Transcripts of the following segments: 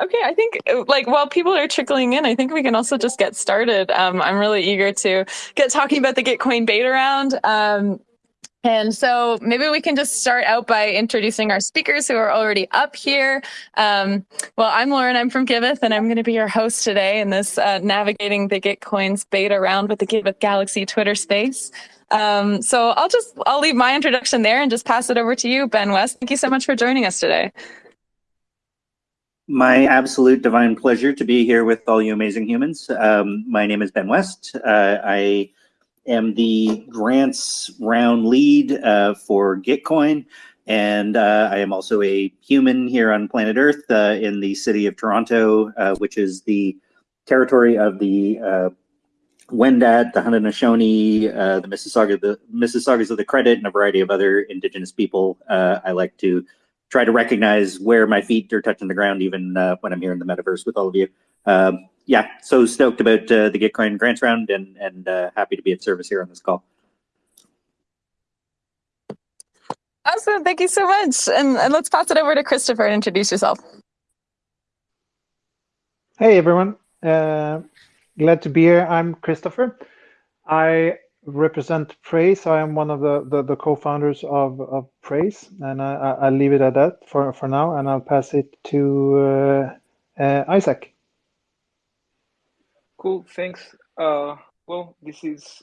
Okay. I think like while people are trickling in, I think we can also just get started. Um, I'm really eager to get talking about the Gitcoin beta round. Um, and so maybe we can just start out by introducing our speakers who are already up here. Um, well, I'm Lauren, I'm from Giveth, and I'm going to be your host today in this uh, Navigating the Gitcoins beta round with the Giveth Galaxy Twitter space. Um, so I'll just, I'll leave my introduction there and just pass it over to you, Ben West. Thank you so much for joining us today. My absolute divine pleasure to be here with all you amazing humans. Um, my name is Ben West. Uh, I am the grants round lead uh, for Gitcoin. And uh, I am also a human here on planet Earth uh, in the city of Toronto, uh, which is the territory of the uh, Wendat, the Haudenosaunee, uh, the Mississauga, the Mississaugas of the Credit, and a variety of other Indigenous people. I like to try to recognize where my feet are touching the ground, even when I'm here in the metaverse with all of you. Um, yeah, so stoked about uh, the Gitcoin grants round and and uh, happy to be of service here on this call. Awesome, thank you so much. And, and let's pass it over to Christopher and introduce yourself. Hey everyone, uh, glad to be here. I'm Christopher. I represent Praise. I am one of the, the, the co-founders of, of Praise, and I, I'll leave it at that for, for now, and I'll pass it to uh, uh, Isaac. Cool, thanks. Uh, well, this is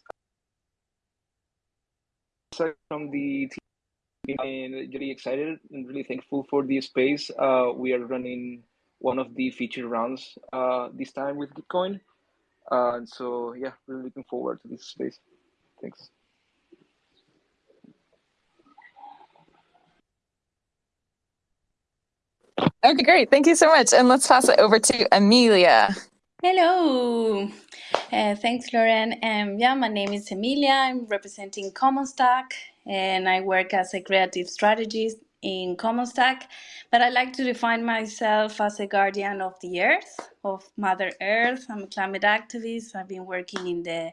from the team and really excited and really thankful for the space. Uh, we are running one of the feature rounds uh, this time with Gitcoin. Uh, and so, yeah, really looking forward to this space. Thanks. Okay, great. Thank you so much. And let's pass it over to Amelia. Hello. Uh, thanks, Lauren. Um, yeah, my name is Emilia. I'm representing CommonsStack, and I work as a creative strategist in CommonsStack. But I like to define myself as a guardian of the earth, of Mother Earth. I'm a climate activist. I've been working in the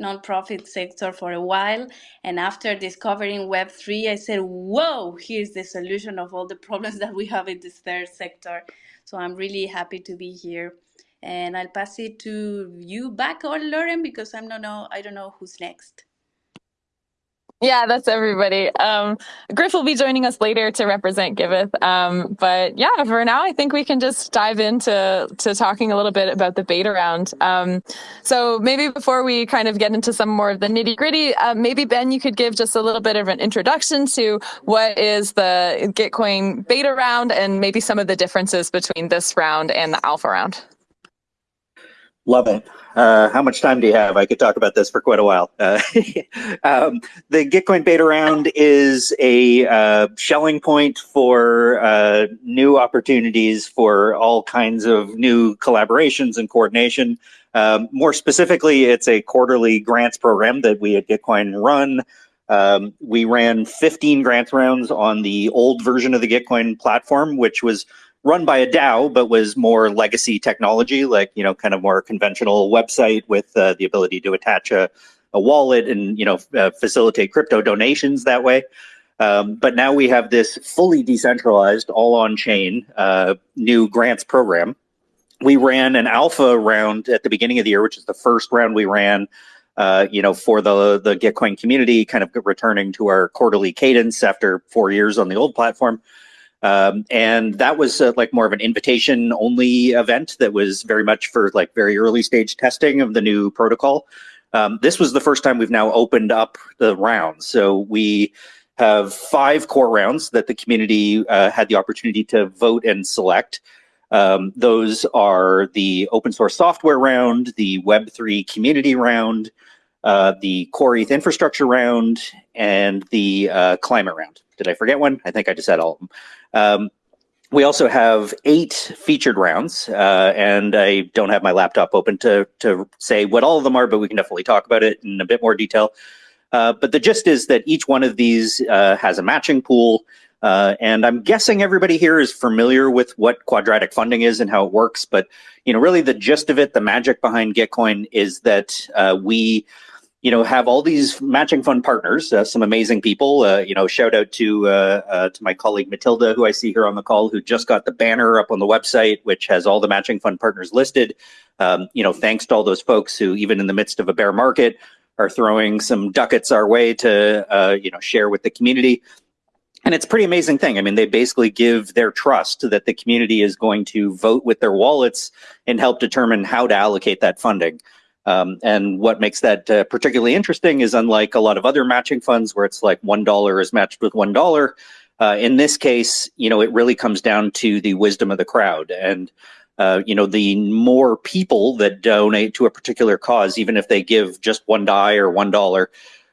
nonprofit sector for a while. And after discovering Web3, I said, whoa, here's the solution of all the problems that we have in this third sector. So I'm really happy to be here and I'll pass it to you back or Lauren because I'm not know I don't know who's next. Yeah, that's everybody. Um, Griff will be joining us later to represent Giveth. Um, but yeah, for now, I think we can just dive into to talking a little bit about the beta round. Um, so maybe before we kind of get into some more of the nitty gritty, uh, maybe Ben, you could give just a little bit of an introduction to what is the Gitcoin beta round and maybe some of the differences between this round and the alpha round. Love it. Uh, how much time do you have? I could talk about this for quite a while. Uh, um, the Gitcoin beta round is a uh, Schelling point for uh, new opportunities for all kinds of new collaborations and coordination. Um, more specifically, it's a quarterly grants program that we at Gitcoin run. Um, we ran 15 grants rounds on the old version of the Gitcoin platform, which was run by a DAO, but was more legacy technology, like, you know, kind of more conventional website with uh, the ability to attach a, a wallet and, you know, uh, facilitate crypto donations that way. Um, but now we have this fully decentralized, all on chain uh, new grants program. We ran an alpha round at the beginning of the year, which is the first round we ran, uh, you know, for the the Gitcoin community, kind of returning to our quarterly cadence after four years on the old platform. Um, and that was uh, like more of an invitation only event that was very much for like very early stage testing of the new protocol. Um, this was the first time we've now opened up the rounds. So we have five core rounds that the community uh, had the opportunity to vote and select. Um, those are the open source software round, the Web3 community round, uh, the core ETH infrastructure round, and the uh, climate round. Did I forget one? I think I just said all of them. Um, we also have eight featured rounds, uh, and I don't have my laptop open to, to say what all of them are, but we can definitely talk about it in a bit more detail. Uh, but the gist is that each one of these uh, has a matching pool, uh, and I'm guessing everybody here is familiar with what quadratic funding is and how it works. But you know, really, the gist of it, the magic behind Gitcoin, is that uh, we you know, have all these matching fund partners, uh, some amazing people. Uh, you know, shout out to uh, uh, to my colleague Matilda, who I see here on the call, who just got the banner up on the website, which has all the matching fund partners listed. Um, you know, thanks to all those folks who, even in the midst of a bear market, are throwing some ducats our way to uh, you know share with the community. And it's a pretty amazing thing. I mean, they basically give their trust that the community is going to vote with their wallets and help determine how to allocate that funding. Um, and what makes that uh, particularly interesting is unlike a lot of other matching funds where it's like $1 is matched with $1, uh, in this case, you know, it really comes down to the wisdom of the crowd. And, uh, you know, the more people that donate to a particular cause, even if they give just one DAI or $1,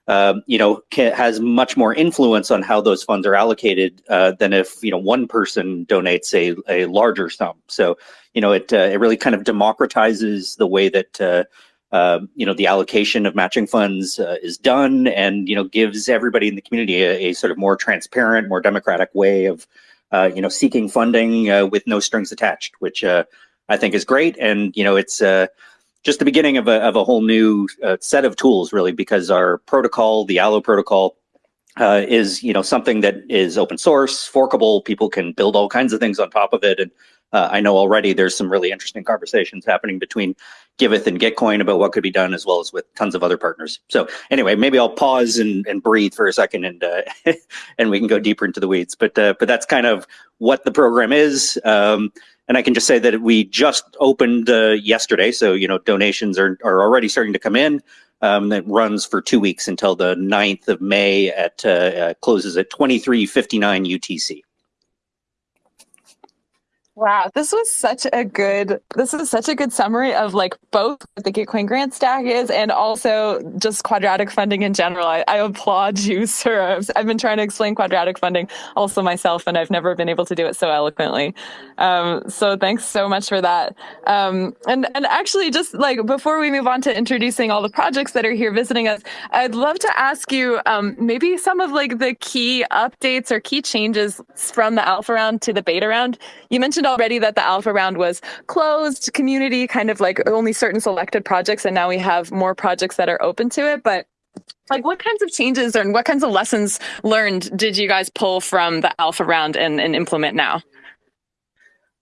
um, you know, can, has much more influence on how those funds are allocated uh, than if you know one person donates a, a larger sum. So you know, it uh, it really kind of democratizes the way that uh, uh, you know, the allocation of matching funds uh, is done and, you know, gives everybody in the community a, a sort of more transparent, more democratic way of, uh, you know, seeking funding uh, with no strings attached, which uh, I think is great. And, you know, it's just the beginning of a, of a whole new set of tools, really, because our protocol, the Allo protocol, is, you know, something that is open source, forkable. People can build all kinds of things on top of it. And uh, I know already there's some really interesting conversations happening between Giveth and Gitcoin about what could be done, as well as with tons of other partners. So anyway, maybe I'll pause and, and breathe for a second, and uh, and we can go deeper into the weeds. But uh, but that's kind of what the program is. Um, and I can just say that we just opened uh, yesterday, so you know donations are are already starting to come in. Um, that runs for two weeks until the 9th of May at uh, uh, closes at 2359 UTC. Wow, this was such a good this is such a good summary of like both what the Gitcoin grant stack is and also just quadratic funding in general. I, I applaud you, sir. I've, been trying to explain quadratic funding also myself and I've never been able to do it so eloquently. Um, so thanks so much for that. Um, and and actually just like before we move on to introducing all the projects that are here visiting us, I'd love to ask you um, maybe some of like the key updates or key changes from the alpha round to the beta round. You mentioned already that the alpha round was closed community, kind of like only certain selected projects, and now we have more projects that are open to it. But like what kinds of changes and what kinds of lessons learned did you guys pull from the alpha round and, and implement now?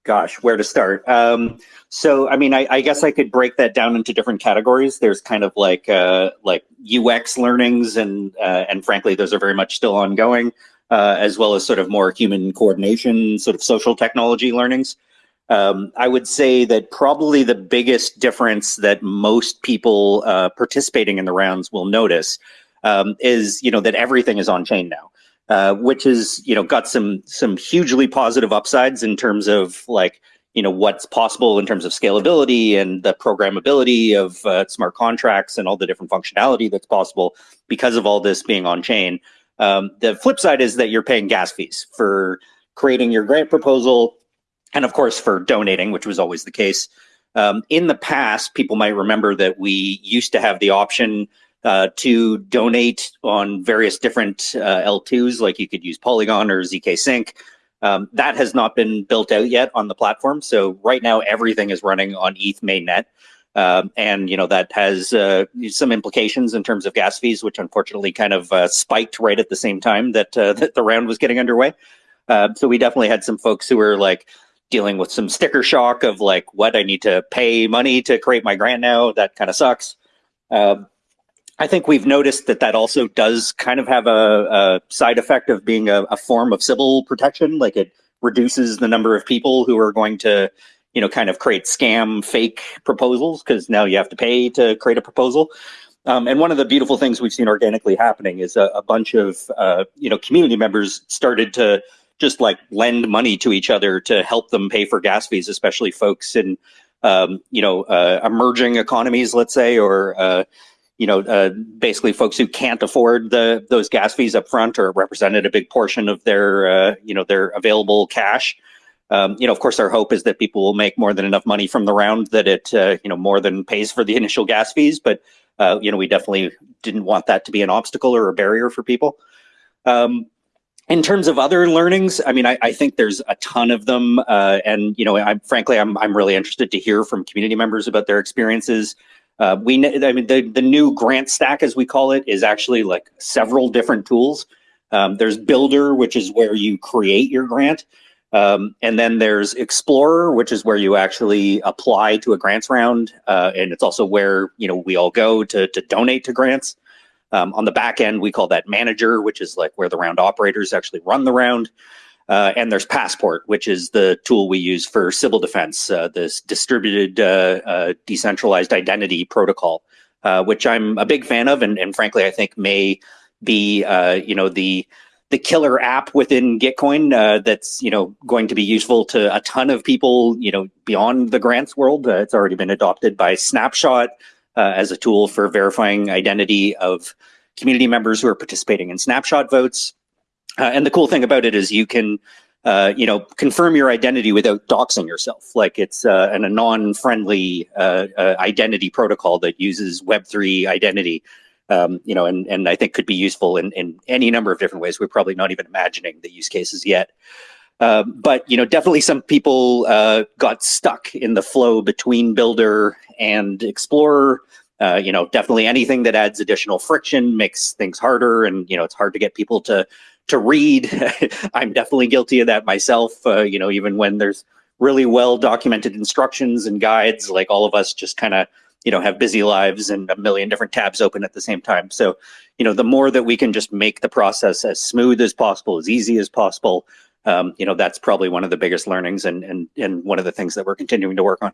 Gosh, where to start? Um, so, I mean, I, I, guess I could break that down into different categories. There's kind of like uh, like UX learnings, and uh, and frankly, those are very much still ongoing uh, as well as sort of more human coordination, sort of social technology learnings. Um, I would say that probably the biggest difference that most people uh, participating in the rounds will notice um, is, you know, that everything is on chain now, uh, which is, you know, got some some hugely positive upsides in terms of like, you know, what's possible in terms of scalability and the programmability of uh, smart contracts and all the different functionality that's possible because of all this being on chain. Um, the flip side is that you're paying gas fees for creating your grant proposal and of course for donating, which was always the case. Um, in the past, people might remember that we used to have the option uh, to donate on various different uh, L2s, like you could use Polygon or ZK Sync. Um, that has not been built out yet on the platform. So right now, everything is running on ETH mainnet. Um, and you know that has uh, some implications in terms of gas fees, which unfortunately kind of uh, spiked right at the same time that uh, that the round was getting underway. Uh, so we definitely had some folks who were like dealing with some sticker shock of like, what I need to pay money to create my grant now. That kind of sucks. Um, I think we've noticed that that also does kind of have a, a side effect of being a, a form of Sybil protection. Like it reduces the number of people who are going to you know, kind of create scam fake proposals because now you have to pay to create a proposal. Um, and one of the beautiful things we've seen organically happening is a, a bunch of, uh, you know, community members started to just like lend money to each other to help them pay for gas fees, especially folks in, um, you know, uh, emerging economies, let's say, or, uh, you know, uh, basically folks who can't afford the those gas fees up front or represented a big portion of their, uh, you know, their available cash. Um, you know, of course, our hope is that people will make more than enough money from the round that it, uh, you know, more than pays for the initial gas fees. But, uh, you know, we definitely didn't want that to be an obstacle or a barrier for people. Um, in terms of other learnings, I mean, I, I think there's a ton of them. Uh, and, you know, I'm frankly, I'm, I'm really interested to hear from community members about their experiences. Uh, we, I mean, the, the new grant stack, as we call it, is actually like several different tools. Um, there's Builder, which is where you create your grant. Um, and then there's Explorer, which is where you actually apply to a grants round. Uh, and it's also where, you know, we all go to, to donate to grants. Um, on the back end, we call that Manager, which is like where the round operators actually run the round. Uh, and there's Passport, which is the tool we use for Sybil defense, uh, this distributed uh, uh decentralized identity protocol, uh, which I'm a big fan of, and, and frankly, I think may be you know the the killer app within Gitcoin that's you know going to be useful to a ton of people you know beyond the grants world. it's already been adopted by Snapshot as a tool for verifying identity of community members who are participating in Snapshot votes. Uh, and the cool thing about it is you can, uh, you know, confirm your identity without doxing yourself. Like it's uh, an, a non-friendly uh, uh, identity protocol that uses Web3 identity, um, you know, and, and I think could be useful in, in any number of different ways. We're probably not even imagining the use cases yet. Uh, but you know, definitely some people got stuck in the flow between Builder and Explorer. you know, definitely anything that adds additional friction makes things harder, and you know, it's hard to get people to to read. I'm definitely guilty of that myself. Uh, you know, even when there's really well documented instructions and guides, like all of us just kind of, you know, have busy lives and a million different tabs open at the same time. So, you know, the more that we can just make the process as smooth as possible, as easy as possible, um, you know, that's probably one of the biggest learnings and, and, and one of the things that we're continuing to work on.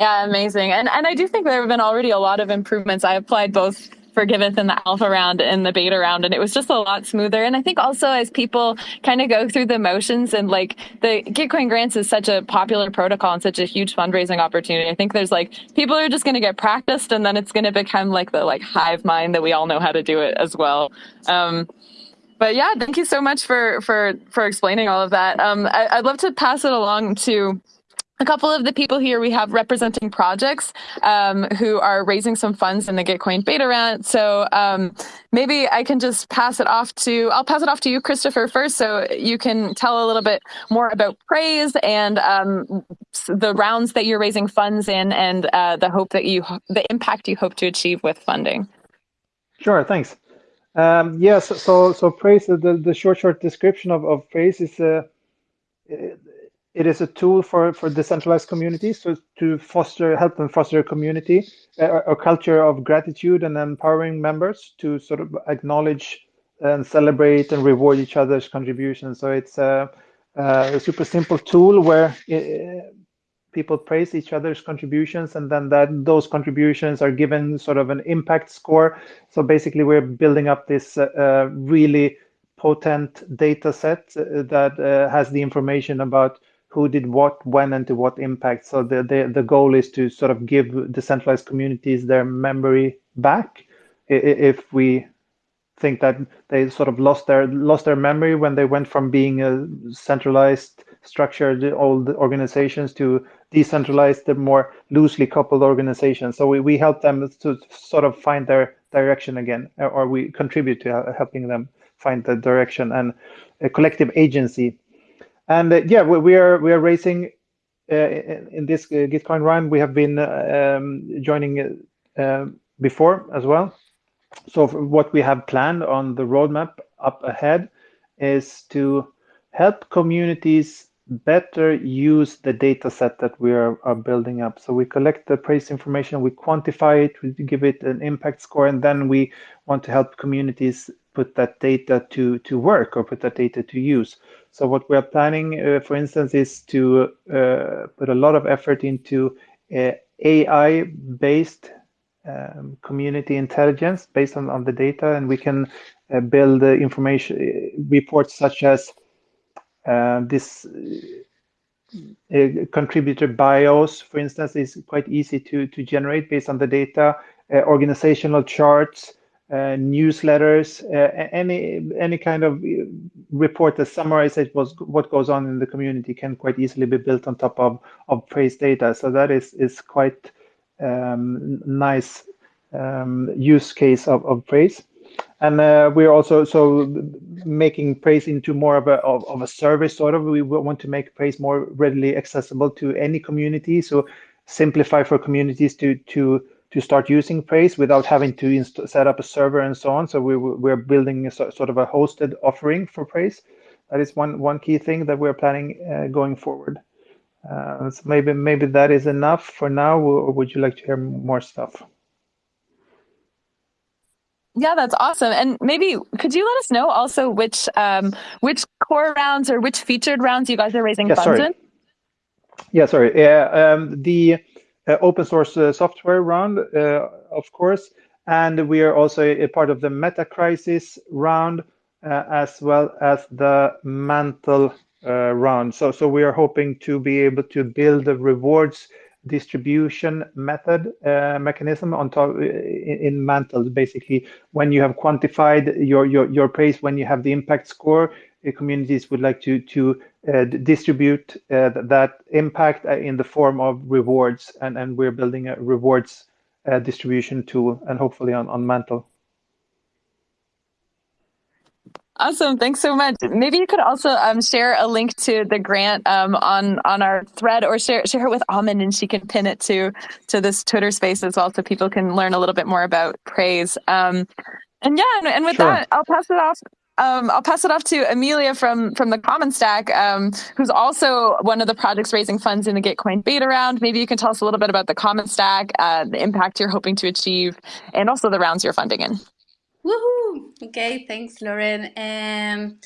Yeah, amazing. And and I do think there have been already a lot of improvements. I applied both for Giveth in the alpha round and the beta round, and it was just a lot smoother. And I think also as people kind of go through the motions and like the Gitcoin grants is such a popular protocol and such a huge fundraising opportunity. I think there's like people are just going to get practiced, and then it's going to become like the like hive mind that we all know how to do it as well. Um, but yeah, thank you so much for for for explaining all of that. Um, I, I'd love to pass it along to a couple of the people here we have representing projects um, who are raising some funds in the Gitcoin beta round. So um, maybe I can just pass it off to, I'll pass it off to you, Christopher, first, so you can tell a little bit more about Praise and um, the rounds that you're raising funds in and uh, the hope that you, the impact you hope to achieve with funding. Sure, thanks. Um, yes, so so Praise, the, the short, short description of, of Praise is uh, it is a tool for, for decentralized communities so to foster, help them foster a community, a, a, culture of gratitude and empowering members to sort of acknowledge and celebrate and reward each other's contributions. So it's a, a super simple tool where it, people praise each other's contributions and then that those contributions are given sort of an impact score. So basically we're building up this uh, really potent data set that uh, has the information about who did what, when, and to what impact. So the, the, the goal is to sort of give decentralized communities their memory back. If we think that they sort of lost their lost their memory when they went from being a centralized structured old organizations to decentralized the more loosely coupled organizations so we, we help them to sort of find their direction again or we contribute to uh, helping them find the direction and a collective agency and uh, yeah, we, we, are we are raising uh, in, in, this uh, Gitcoin round. We have been um, joining before as well. So what we have planned on the roadmap up ahead is to help communities better use the data set that we are, are, building up. So we collect the praise information, we quantify it, we give it an impact score, and then we want to help communities put that data to, to work or put that data to use. So what we are planning, uh, for instance, is to uh, put a lot of effort into uh, AI-based um, community intelligence based on, on the data, and we can uh, build information uh, reports such as uh, this contributor bios, for instance, is quite easy to, to generate based on the data, organizational charts, uh, newsletters, uh, any any kind of uh, report that summarizes what goes on in the community can quite easily be built on top of of praise data. So that is is quite um, nice um, use case of, of praise. And uh, we're also so making praise into more of a of, of, a service sort of. We want to make praise more readily accessible to any community. So simplify for communities to to to start using Praise without having to set up a server and so on. So we, we're building a sort of a hosted offering for Praise. That is one one key thing that we're planning uh, going forward. Uh, so maybe maybe that is enough for now, or would you like to hear more stuff? Yeah, that's awesome. And maybe could you let us know also which um, which core rounds or which featured rounds you guys are raising yeah, funds sorry. in? Yeah, sorry. Yeah, um, the open source uh, software round, uh, of course, and we are also a part of the meta crisis round uh, as well as the mantle uh, round. So, so we are hoping to be able to build the rewards distribution method uh, mechanism on top in, in mantle basically when you have quantified your your your praise when you have the impact score communities would like to to uh, distribute uh, that impact uh, in the form of rewards and and we're building a rewards uh, distribution tool and hopefully on on mantle Awesome. Thanks so much. Maybe you could also um, share a link to the grant um, on on our thread or share share it with Amin and she can pin it to to this Twitter space as well so people can learn a little bit more about praise. Um, and yeah, and, and with sure. that, I'll pass it off. Um, I'll pass it off to Amelia from from the Common Stack, um, who's also one of the projects raising funds in the Gitcoin beta round. Maybe you can tell us a little bit about the Common Stack, uh, the impact you're hoping to achieve, and also the rounds you're funding in. Woohoo! Okay, thanks, Lauren. Um,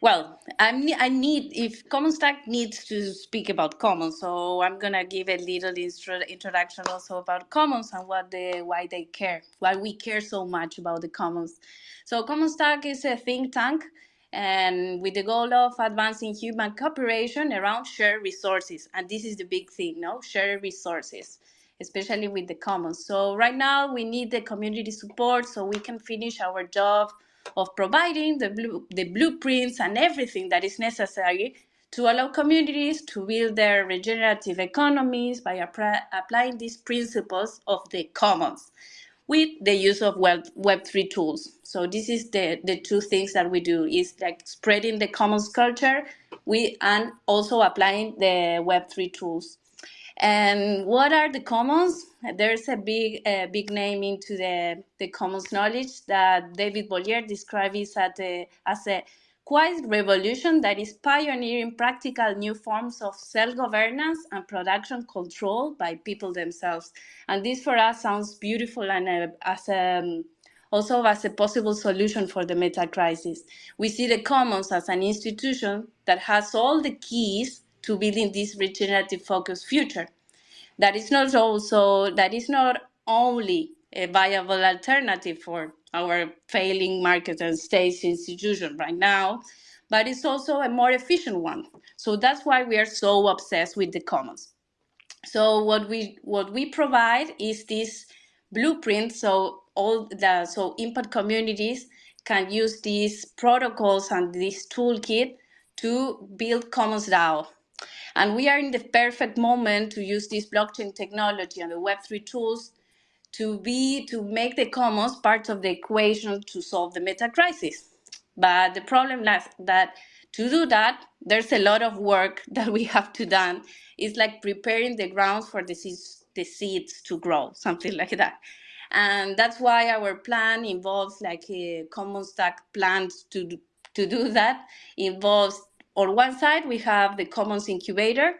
well, I'm, I need, if Common Stack needs to speak about Commons, so I'm gonna give a little intro, introduction also about Commons and what why they care, why we care so much about the Commons. So Common Stack is a think tank and with the goal of advancing human cooperation around shared resources. And this is the big thing, no? Shared resources especially with the commons. So right now we need the community support so we can finish our job of providing the, blue, the blueprints and everything that is necessary to allow communities to build their regenerative economies by applying these principles of the commons with the use of web web3 tools. So this is the the two things that we do is like spreading the commons culture we and also applying the web3 tools and what are the commons? There's a big, uh, big name into the, the commons knowledge that David Bollier describes as a, as a quiet revolution that is pioneering practical new forms of self-governance and production control by people themselves. And this for us sounds beautiful and uh, as a, um, also as a possible solution for the meta crisis. We see the commons as an institution that has all the keys to building this regenerative focused future. That is not also that is not only a viable alternative for our failing market and state institution right now, but it's also a more efficient one. So that's why we are so obsessed with the commons. So what we what we provide is this blueprint. So all the so impact communities can use these protocols and this toolkit to build Commons DAO. And we are in the perfect moment to use this blockchain technology and the Web3 tools to be to make the commons part of the equation to solve the meta crisis. But the problem is that to do that, there's a lot of work that we have to done. It's like preparing the ground for the seeds, the seeds to grow, something like that. And that's why our plan involves like a common stack plans to to do that involves on one side, we have the Commons Incubator,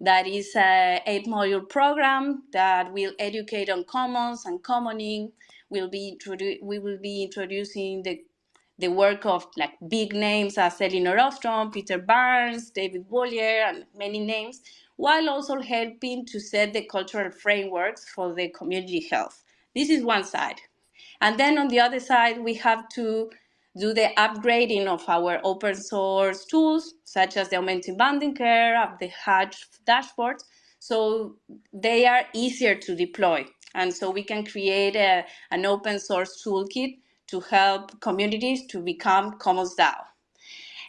that is a eight module program that will educate on commons and commoning. We'll be we will be introducing the the work of like big names as Elinor Ostrom, Peter Barnes, David Bollier, and many names, while also helping to set the cultural frameworks for the community health. This is one side. And then on the other side, we have to do the upgrading of our open source tools, such as the augmented bonding curve of the Hatch dashboard, so they are easier to deploy. And so we can create a, an open source toolkit to help communities to become Commons DAO.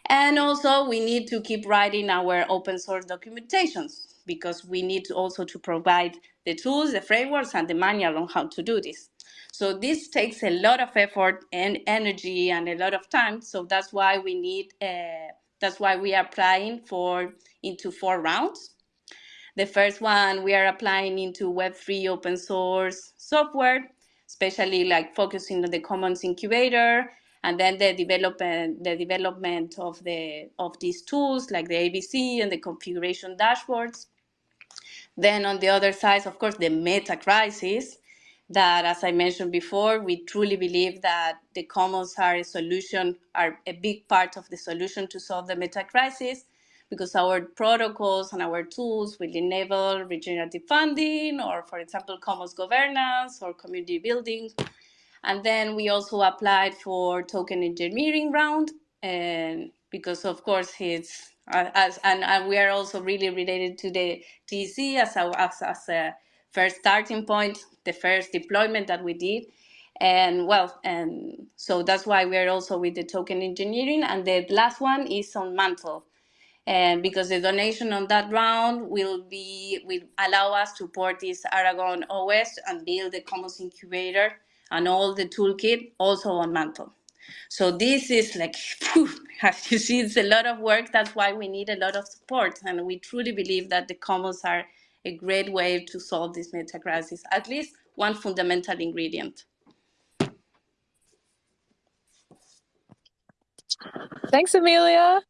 And also we need to keep writing our open source documentations because we need also to provide the tools, the frameworks, and the manual on how to do this. So this takes a lot of effort and energy and a lot of time. So that's why we need, uh, that's why we are applying for into four rounds. The first one we are applying into Web3 open source software, especially like focusing on the Commons incubator, and then the development the development of the of these tools like the ABC and the configuration dashboards. Then on the other side, of course, the meta crisis that, as I mentioned before, we truly believe that the commons are a solution, are a big part of the solution to solve the meta crisis because our protocols and our tools will enable regenerative funding or, for example, commons governance or community building. And then we also applied for token engineering round and because of course it's as and, and we are also really related to the TC as a, as, as a first starting point, the first deployment that we did. And well, and so that's why we're also with the token engineering. And the last one is on Mantle and because the donation on that round will be will allow us to port this Aragon OS and build the Commons incubator and all the toolkit also on Mantle. So this is like, as you see, it's a lot of work. That's why we need a lot of support, and we truly believe that the Commons are a great way to solve this meta crisis. At least one fundamental ingredient. Thanks, Amelia.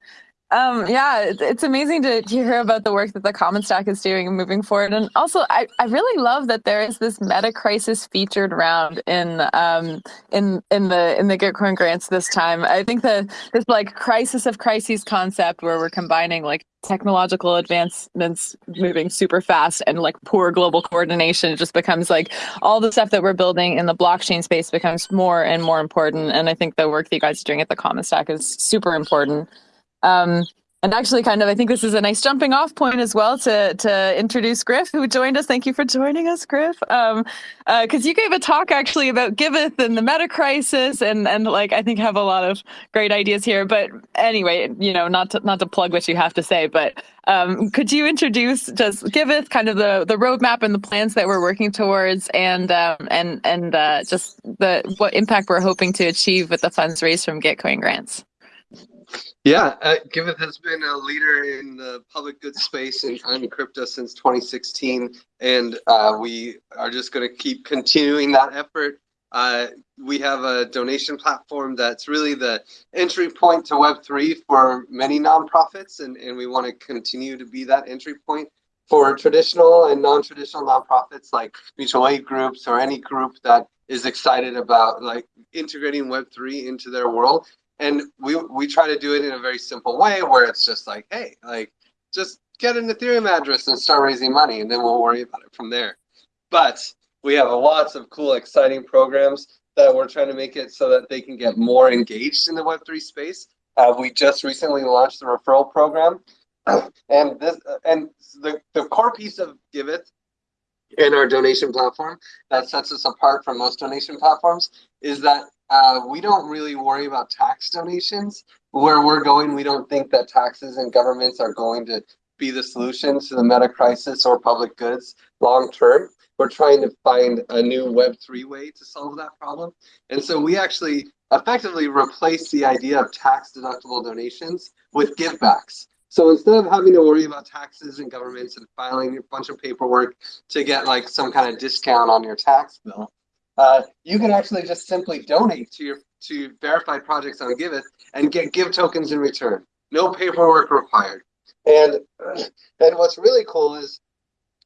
Um, yeah, it's amazing to, to hear about the work that the Common Stack is doing and moving forward. And also, I, I really love that there is this meta crisis featured round in um, in in the in the Gitcoin grants this time. I think that this like crisis of crises concept where we're combining like technological advancements moving super fast and like poor global coordination just becomes like all the stuff that we're building in the blockchain space becomes more and more important. And I think the work that you guys are doing at the Common Stack is super important. Um, and actually, kind of, I think this is a nice jumping off point as well to to introduce Griff, who joined us. Thank you for joining us, Griff. Um, because uh, you gave a talk actually about Giveth and the meta crisis, and and like I think have a lot of great ideas here. But anyway, you know, not to not to plug what you have to say, but um, could you introduce just Giveth, kind of the the roadmap and the plans that we're working towards, and um, and and uh, just the what impact we're hoping to achieve with the funds raised from Gitcoin grants. Yeah, uh, Giveth has been a leader in the public goods space in, on crypto since 2016, and uh, we are just going to keep continuing that effort. Uh, we have a donation platform that's really the entry point to Web3 for many nonprofits, and, and we want to continue to be that entry point for traditional and non-traditional nonprofits like mutual aid groups or any group that is excited about like integrating Web3 into their world and we we try to do it in a very simple way where it's just like hey like just get an ethereum address and start raising money and then we'll worry about it from there. But we have lots of cool exciting programs that we're trying to make it so that they can get more engaged in the web3 space. Uh, we just recently launched the referral program. And this and the, the core piece of giveth in our donation platform that sets us apart from most donation platforms is that uh, we don't really worry about tax donations. Where we're going, we don't think that taxes and governments are going to be the solution to the meta crisis or public goods long term. We're trying to find a new Web3 way to solve that problem. And so we actually effectively replace the idea of tax deductible donations with GIVbacks. So instead of having to worry about taxes and governments and filing a bunch of paperwork to get like some kind of discount on your tax bill, uh, you can actually just simply donate to your to verified projects on Giveth and get GIV tokens in return. No paperwork required. And and what's really cool is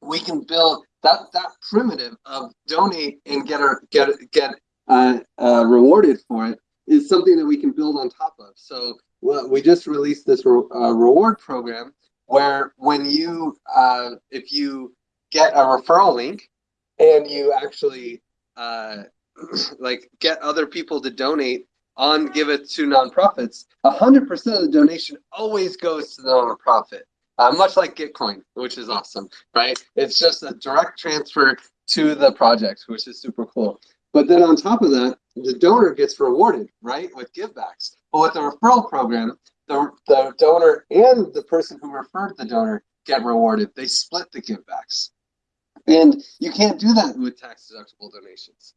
we can build that that primitive of donate and get our get get uh, uh, rewarded for it is something that we can build on top of. So well, we just released this re uh, reward program where when you uh, if you get a referral link and you actually uh, like get other people to donate on Giveth to nonprofits, 100% of the donation always goes to the nonprofit, uh, much like Gitcoin, which is awesome, right? It's just a direct transfer to the project, which is super cool. But then on top of that, the donor gets rewarded, right, with GIVbacks. But with the referral program, the, the donor and the person who referred the donor get rewarded. They split the GIVbacks. And you can't do that with tax deductible donations.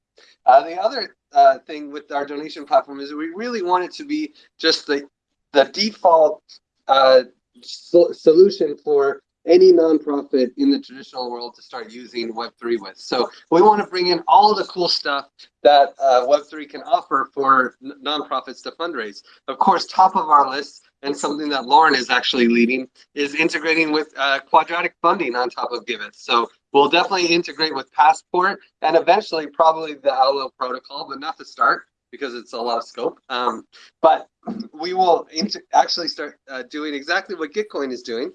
Uh, the other uh, thing with our donation platform is we really want it to be just the the default uh, so solution for any nonprofit in the traditional world to start using Web3 with. So we want to bring in all the cool stuff that uh, Web3 can offer for nonprofits to fundraise. Of course, top of our list and something that Lauren is actually leading is integrating with uh, quadratic funding on top of Giveth. So we'll definitely integrate with Passport and eventually probably the Allo protocol, but not to start because it's a lot of scope. Um, but we will actually start uh, doing exactly what Gitcoin is doing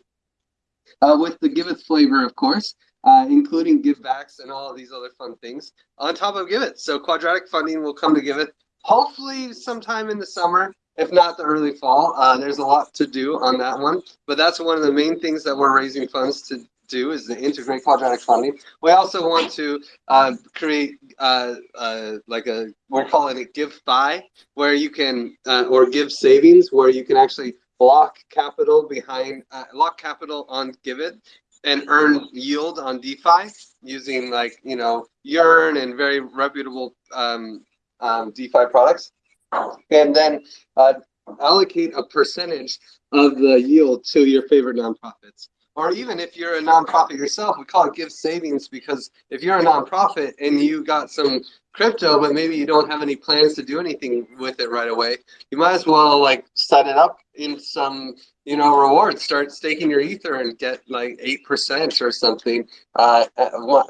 uh, with the Giveth flavor, of course, uh, including GIVbacks and all of these other fun things on top of Giveth. So quadratic funding will come to Giveth hopefully sometime in the summer, if not the early fall. Uh, there's a lot to do on that one, but that's one of the main things that we're raising funds to do is to integrate quadratic funding. We also want to uh, create uh, uh, like a we're calling it give fi, where you can uh, or give savings, where you can actually lock capital behind uh, lock capital on Giveth and earn yield on DeFi using like you know Yearn and very reputable um, um, DeFi products, and then uh, allocate a percentage of the yield to your favorite nonprofits. Or even if you're a nonprofit yourself, we call it give savings because if you're a nonprofit and you got some crypto, but maybe you don't have any plans to do anything with it right away, you might as well like set it up in some you know rewards. Start staking your ether and get like eight percent or something. Uh,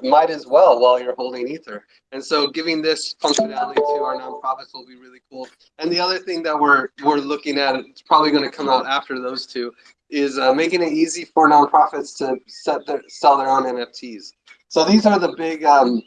might as well while you're holding ether. And so giving this functionality to our nonprofits will be really cool. And the other thing that we're we're looking at, it's probably going to come out after those two, is uh, making it easy for nonprofits to set their, sell their own NFTs. So these are the big um,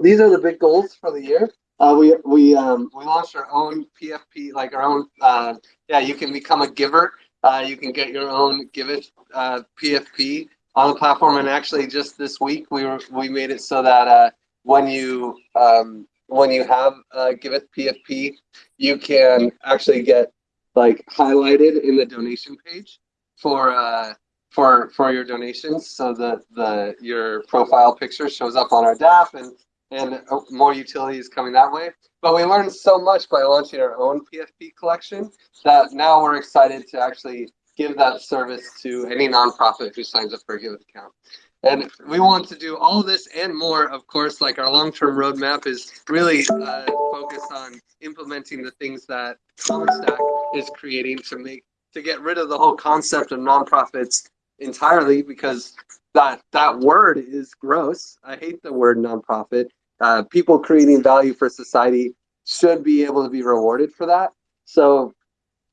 these are the big goals for the year. Uh, we we um, we launched our own PFP, like our own. Uh, yeah, you can become a giver. Uh, you can get your own Giveth uh, PFP on the platform. And actually, just this week, we were we made it so that uh, when you um, when you have uh, Giveth PFP, you can actually get like highlighted in the donation page for uh, for for your donations, so that the your profile picture shows up on our DApp and and more utilities coming that way. But we learned so much by launching our own PFP collection that now we're excited to actually give that service to any nonprofit who signs up for a Giveth account. And we want to do all this and more, of course, like our long-term roadmap is really uh, focused on implementing the things that CommonStack is creating to make to get rid of the whole concept of nonprofits entirely because that that word is gross. I hate the word nonprofit. Uh, people creating value for society should be able to be rewarded for that. So,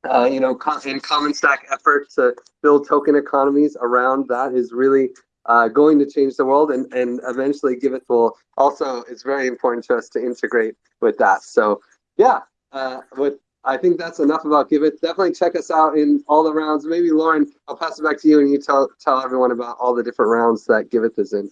uh, you know, in CommonStack effort to build token economies around that is really uh, going to change the world and, and eventually Giveth will also, it's very important to us to integrate with that. So yeah, uh, with I think that's enough about Giveth. Definitely check us out in all the rounds. Maybe Lauren, I'll pass it back to you and you tell tell everyone about all the different rounds that Giveth is in.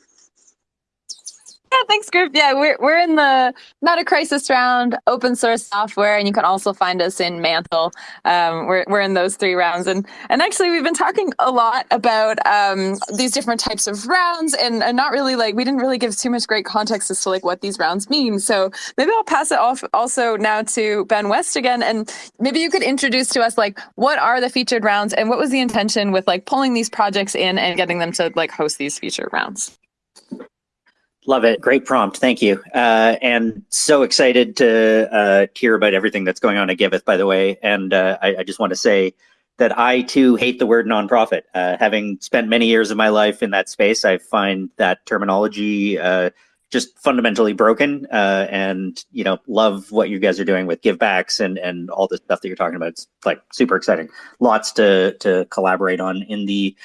Yeah, thanks, Griff. Yeah, we're we're in the Meta Crisis round, open source software, and you can also find us in Mantle. Um, we're we're in those three rounds, and and actually we've been talking a lot about um, these different types of rounds, and, and not really like we didn't really give too much great context as to like what these rounds mean. So maybe I'll pass it off also now to Ben West again, and maybe you could introduce to us like what are the featured rounds, and what was the intention with like pulling these projects in and getting them to like host these featured rounds. Love it. Great prompt. Thank you. Uh, and so excited to uh, hear about everything that's going on at Giveth, by the way. And uh, I, I, just want to say that I too hate the word nonprofit. Uh, having spent many years of my life in that space, I find that terminology uh, just fundamentally broken. Uh, and you know, love what you guys are doing with GIVbacks and and all the stuff that you're talking about. It's like super exciting. Lots to to collaborate on in the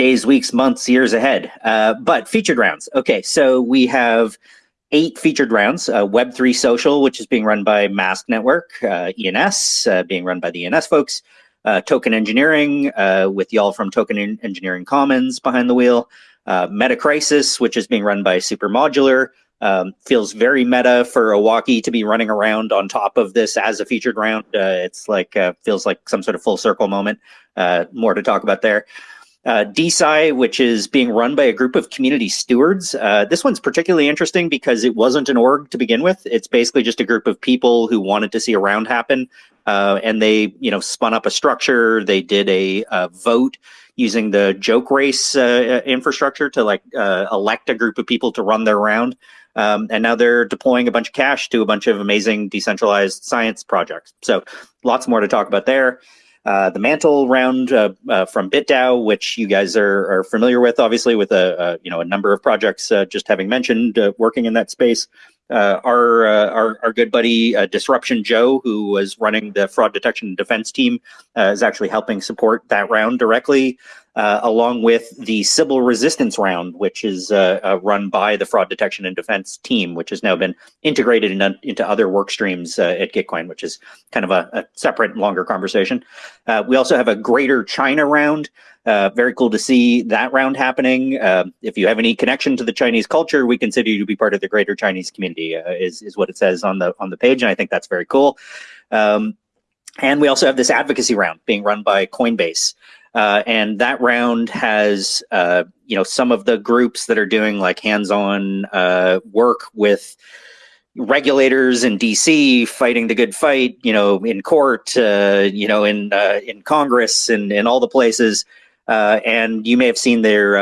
days, weeks, months, years ahead. Uh, but featured rounds. Okay, so we have eight featured rounds. Uh, Web3 Social, which is being run by Mask Network, uh, ENS, uh, being run by the ENS folks. Uh, token Engineering, uh, with y'all from Token Engineering Commons behind the wheel. meta Crisis, which is being run by Supermodular. Um, feels very meta for Owocki to be running around on top of this as a featured round. it's like feels like some sort of full circle moment. more to talk about there. Uh, DeSci, which is being run by a group of community stewards. Uh, this one's particularly interesting because it wasn't an org to begin with. It's basically just a group of people who wanted to see a round happen, uh, and they, you know, spun up a structure. They did a, vote using the joke race uh, infrastructure to like uh, elect a group of people to run their round. Um, and now they're deploying a bunch of cash to a bunch of amazing decentralized science projects. So lots more to talk about there. Uh, the mantle round uh, uh, from BitDAO, which you guys are, are familiar with, obviously, with a, you know a number of projects just having mentioned working in that space. our, our our good buddy Disruption Joe, who was running the fraud detection and defense team, is actually helping support that round directly uh, along with the Sybil Resistance Round, which is uh, uh, run by the Fraud Detection and Defense team, which has now been integrated in, into other work streams uh, at Gitcoin, which is kind of a, a separate, longer conversation. Uh, we also have a Greater China Round. Very cool to see that round happening. if you have any connection to the Chinese culture, we consider you to be part of the Greater Chinese community. is is what it says on the on the page, and I think that's very cool. Um, and we also have this advocacy round being run by Coinbase. Uh, and that round has, uh, you know, some of the groups that are doing like hands-on uh, work with regulators in DC fighting the good fight, you know, in court, uh, you know, in uh, in Congress and in all the places. Uh, and you may have seen their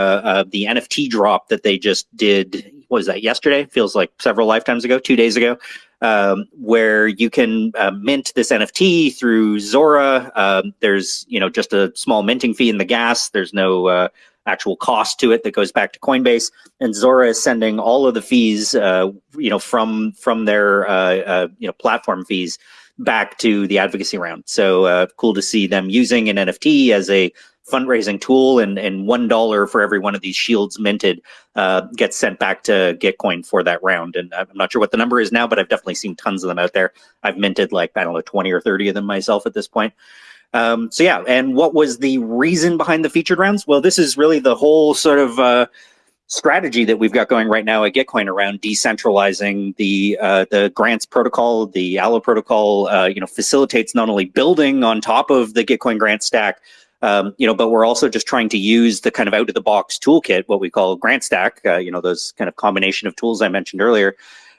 the NFT drop that they just did. was that yesterday? Feels like several lifetimes ago, two days ago um, where you can uh, mint this NFT through Zora. Um, there's you know just a small minting fee in the gas. There's no uh, actual cost to it that goes back to Coinbase, and Zora is sending all of the fees uh, you know from from their uh, uh, you know platform fees back to the advocacy round. So uh, cool to see them using an NFT as a fundraising tool and, and one dollar for every one of these shields minted uh, gets sent back to Gitcoin for that round. And I'm not sure what the number is now, but I've definitely seen tons of them out there. I've minted like, I don't know, 20 or 30 of them myself at this point. Um, so yeah, and what was the reason behind the featured rounds? Well, this is really the whole sort of uh, strategy that we've got going right now at Gitcoin around decentralizing the uh, the grants protocol. The Allo protocol, uh, you know, facilitates not only building on top of the Gitcoin grant stack, um, you know, but we're also just trying to use the kind of out of the box toolkit, what we call Grant Stack, uh, you know, those kind of combination of tools I mentioned earlier,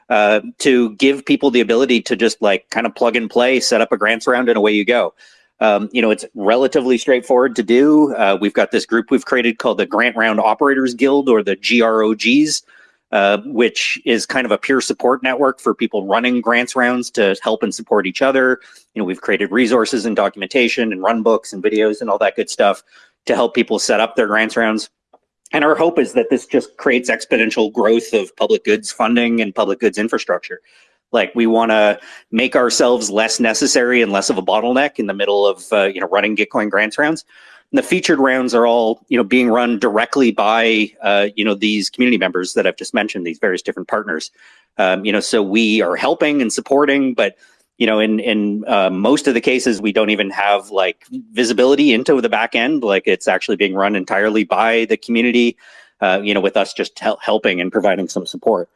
uh, to give people the ability to just like kind of plug and play, set up a grants round, and away you go. Um, you know, it's relatively straightforward to do. Uh, we've got this group we've created called the Grant Round Operators Guild or the GROGs. Uh, which is kind of a peer support network for people running grants rounds to help and support each other. You know, we've created resources and documentation and run books and videos and all that good stuff to help people set up their grants rounds. And our hope is that this just creates exponential growth of public goods funding and public goods infrastructure. Like we want to make ourselves less necessary and less of a bottleneck in the middle of uh, you know running Gitcoin grants rounds. And the featured rounds are all, you know, being run directly by, uh, you know, these community members that I've just mentioned, these various different partners. Um, you know, so we are helping and supporting, but you know, in in uh, most of the cases, we don't even have like visibility into the back end. Like it's actually being run entirely by the community. Uh, you know, with us just hel helping and providing some support.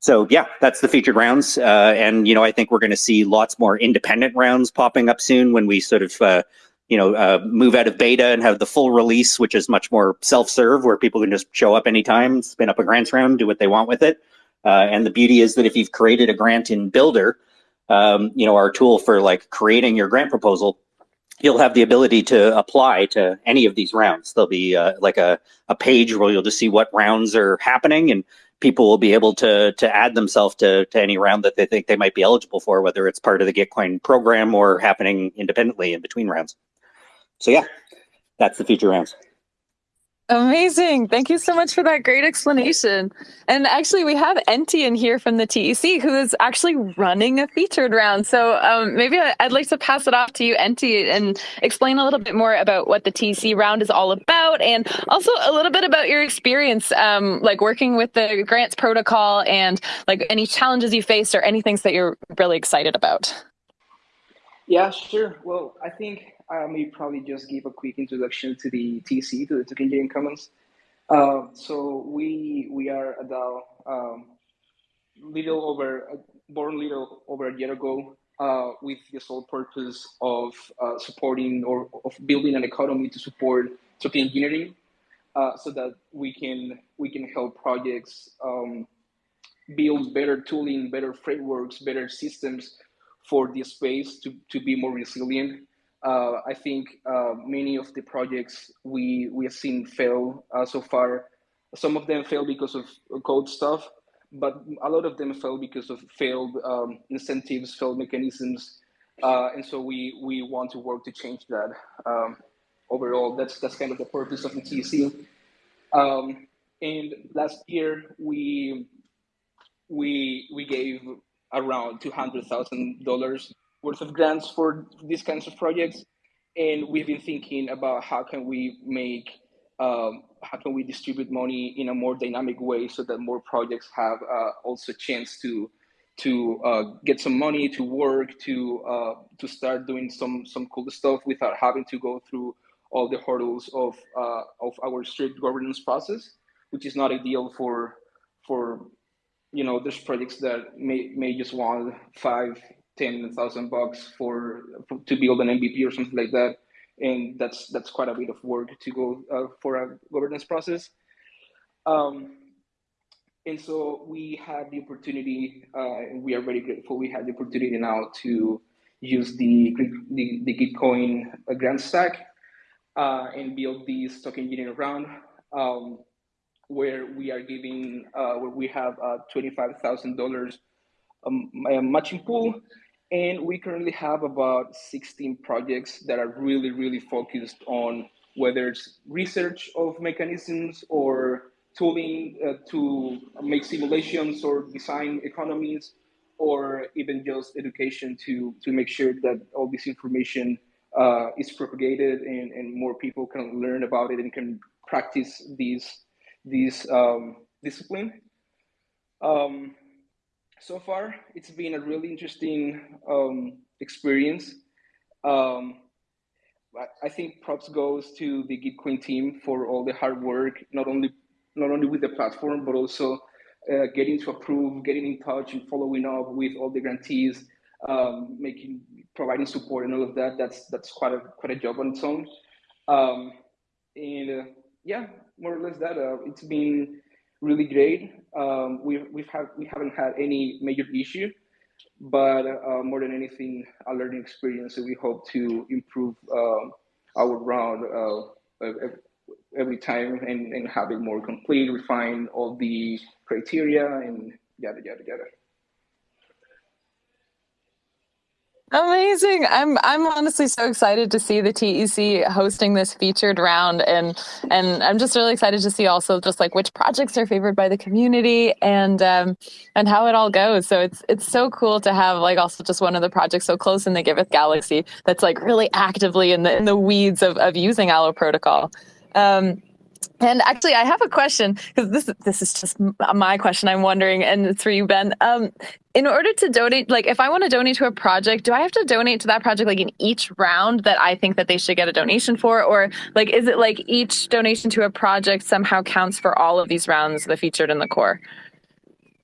So yeah, that's the featured rounds, uh, and you know, I think we're going to see lots more independent rounds popping up soon when we sort of uh, you know, uh, move out of beta and have the full release, which is much more self-serve, where people can just show up anytime, spin up a grants round, do what they want with it. Uh, and the beauty is that if you've created a grant in Builder, um, you know, our tool for like creating your grant proposal, you'll have the ability to apply to any of these rounds. There'll be uh, like a, a page where you'll just see what rounds are happening and people will be able to to add themselves to, to any round that they think they might be eligible for, whether it's part of the Gitcoin program or happening independently in between rounds. So yeah, that's the feature rounds. Amazing. Thank you so much for that great explanation. And actually, we have Enti in here from the TEC who is actually running a featured round. So um, maybe I'd like to pass it off to you, Enti, and explain a little bit more about what the TEC round is all about and also a little bit about your experience, um, like working with the grants protocol and like any challenges you faced or any things that you're really excited about. Yeah, sure. Well, I think I may probably just give a quick introduction to the TC, to the Token Engineering Commons. Uh, so we we are a DAO, um, little over born little over a year ago, uh, with the sole purpose of uh, supporting or of building an economy to support token engineering uh, so that we can we can help projects um, build better tooling, better frameworks, better systems for the space to, to be more resilient. Uh, I think uh, many of the projects we we have seen fail uh, so far. Some of them fail because of code stuff, but a lot of them fail because of failed um, incentives, failed mechanisms, uh, and so we we want to work to change that. Um, overall, that's that's kind of the purpose of the TC. Um, and last year we we we gave around two hundred thousand dollars worth of grants for these kinds of projects, and we've been thinking about how can we make um, how can we distribute money in a more dynamic way so that more projects have uh, also a chance to to uh, get some money to work to uh, to start doing some some cool stuff without having to go through all the hurdles of uh, of our strict governance process, which is not ideal for for you know there's projects that may may just want five ten thousand bucks for, for, to build an MVP or something like that, and that's that's quite a bit of work to go uh, for a governance process. Um, and so we had the opportunity, uh, we are very grateful. We had the opportunity now to use the the, the Gitcoin uh, grant stack uh, and build this token engineering round, um, where we are giving, uh, where we have uh, $25,000 um, matching pool. And we currently have about 16 projects that are really, really focused on whether it's research of mechanisms or tooling uh, to make simulations or design economies, or even just education to, to make sure that all this information uh, is propagated and, and more people can learn about it and can practice these these um, discipline. Um, so far, it's been a really interesting um, experience. Um, I think props goes to the Gitcoin team for all the hard work, not only not only with the platform, but also uh, getting to approve, getting in touch, and following up with all the grantees, um, making providing support and all of that. That's that's quite a quite a job on its own. Um, and uh, yeah, more or less that. Uh, it's been really great. Um, we've we've had we haven't had any major issue, but uh, more than anything, a learning experience. So we hope to improve um, our round uh, every time and, and have it more complete, refine all the criteria and yada yada yada. Amazing. I'm I'm honestly so excited to see the TEC hosting this featured round and and I'm just really excited to see also just like which projects are favored by the community and um and how it all goes. So it's it's so cool to have like also just one of the projects so close in the Giveth galaxy that's like really actively in the in the weeds of, of using Allo protocol. Um and actually, I have a question because this this is just my question. I'm wondering, and it's for you, Ben. Um, in order to donate, like if I want to donate to a project, do I have to donate to that project like in each round that I think that they should get a donation for, or like is it like each donation to a project somehow counts for all of these rounds that featured in the core?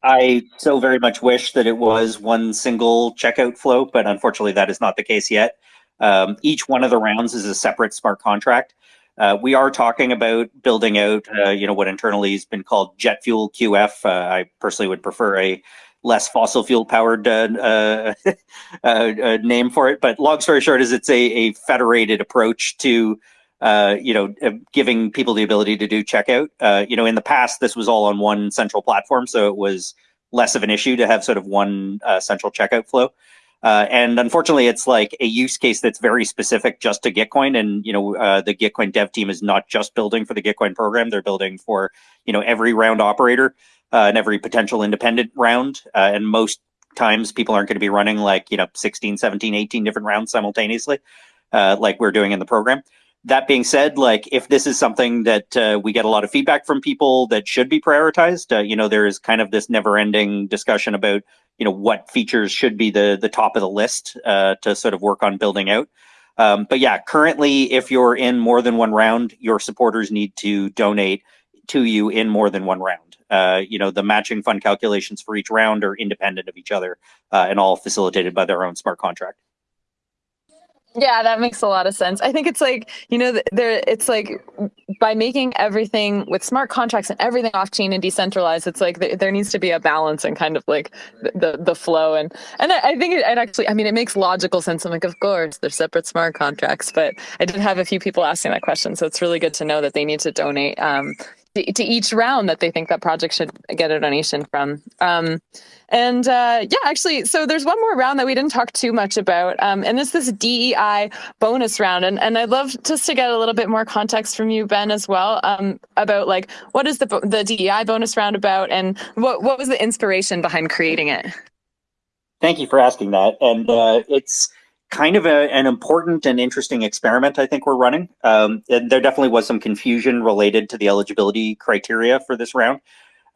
I so very much wish that it was one single checkout flow, but unfortunately, that is not the case yet. Um, each one of the rounds is a separate smart contract. Uh, we are talking about building out, uh, you know, what internally has been called jet fuel QF. Uh, I personally would prefer a less fossil fuel powered uh, uh, uh, name for it. But long story short, is it's a, a federated approach to, you know, giving people the ability to do checkout. you know, in the past, this was all on one central platform, so it was less of an issue to have sort of one central checkout flow. Uh, and unfortunately, it's like a use case that's very specific just to Gitcoin. And you know, uh, the Gitcoin dev team is not just building for the Gitcoin program; they're building for you know every round operator uh, and every potential independent round. Uh, and most times, people aren't going to be running like you know 16, 17, 18 different rounds simultaneously, uh, like we're doing in the program. That being said, like if this is something that uh, we get a lot of feedback from people that should be prioritized, you know, there is kind of this never-ending discussion about you know what features should be the the top of the list uh, to sort of work on building out. Um, but yeah, currently, if you're in more than one round, your supporters need to donate to you in more than one round. Uh, you know, the matching fund calculations for each round are independent of each other uh, and all facilitated by their own smart contract. Yeah, that makes a lot of sense. I think it's like, you know, there it's like by making everything with smart contracts and everything off chain and decentralized, it's like there, there needs to be a balance and kind of like the the, flow and and I, think it, it, actually I mean it makes logical sense. I'm like, of course, they're separate smart contracts, but I did have a few people asking that question, so it's really good to know that they need to donate um, to, to each round that they think that project should get a donation from. Um, and uh, yeah, actually, so there's one more round that we didn't talk too much about, um, and it's this DEI bonus round. And, and I'd love just to get a little bit more context from you, Ben, as well, um, about like what is the the DEI bonus round about, and what what was the inspiration behind creating it? Thank you for asking that, and uh, it's kind of a, an important and interesting experiment I think we're running. Um, there definitely was some confusion related to the eligibility criteria for this round.